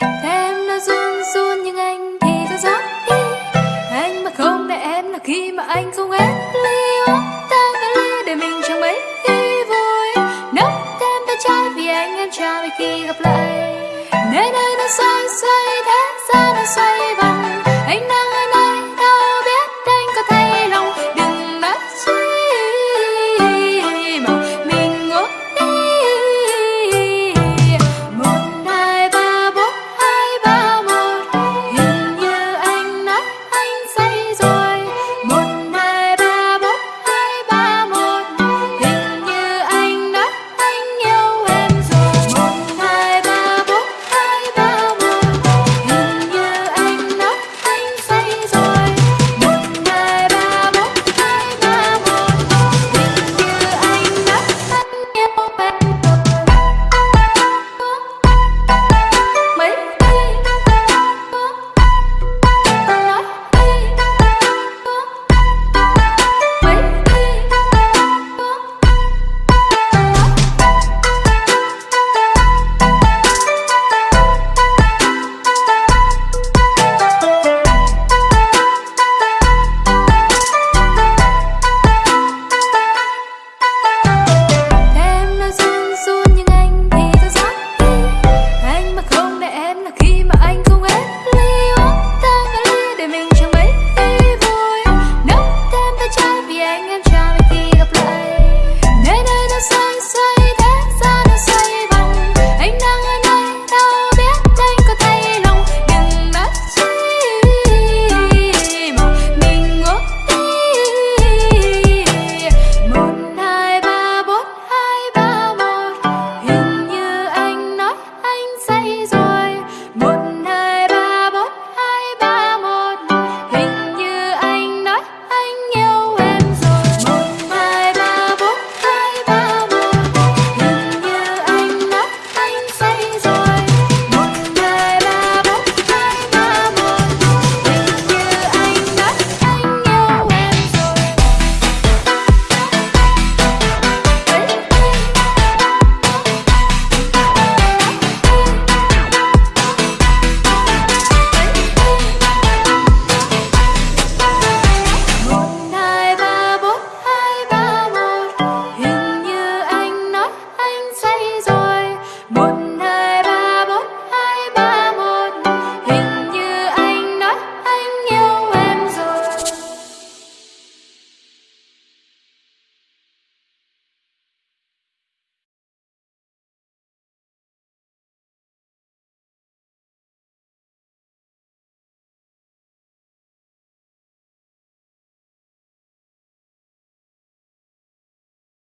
Thế em nó run run nhưng anh thì ra gió đi. Anh mà không để em là khi mà anh không hết ly uống ta cái ly để mình chẳng mấy khi vui. Nốc thêm tay trái vì anh em chào vì khi gặp lại. Nơi đây nó xoay xoay